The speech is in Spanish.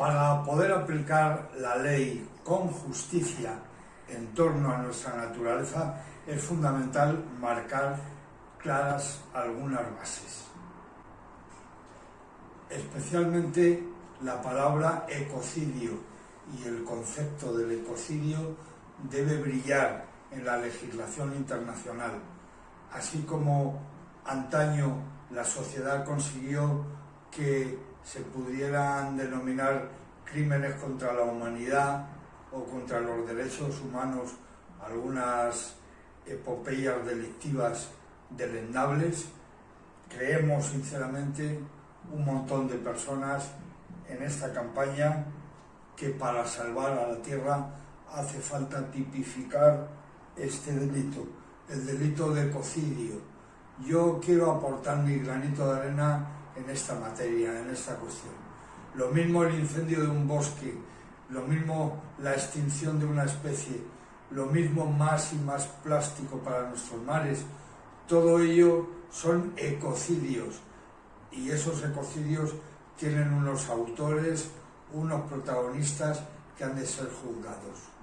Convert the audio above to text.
Para poder aplicar la ley con justicia en torno a nuestra naturaleza es fundamental marcar claras algunas bases. Especialmente la palabra ecocidio y el concepto del ecocidio debe brillar en la legislación internacional, así como antaño la sociedad consiguió que se pudieran denominar crímenes contra la humanidad o contra los derechos humanos algunas epopeyas delictivas deleznables, creemos sinceramente un montón de personas en esta campaña que para salvar a la tierra hace falta tipificar este delito, el delito de ecocidio. Yo quiero aportar mi granito de arena en esta materia, en esta cuestión. Lo mismo el incendio de un bosque, lo mismo la extinción de una especie, lo mismo más y más plástico para nuestros mares, todo ello son ecocidios y esos ecocidios tienen unos autores, unos protagonistas que han de ser juzgados.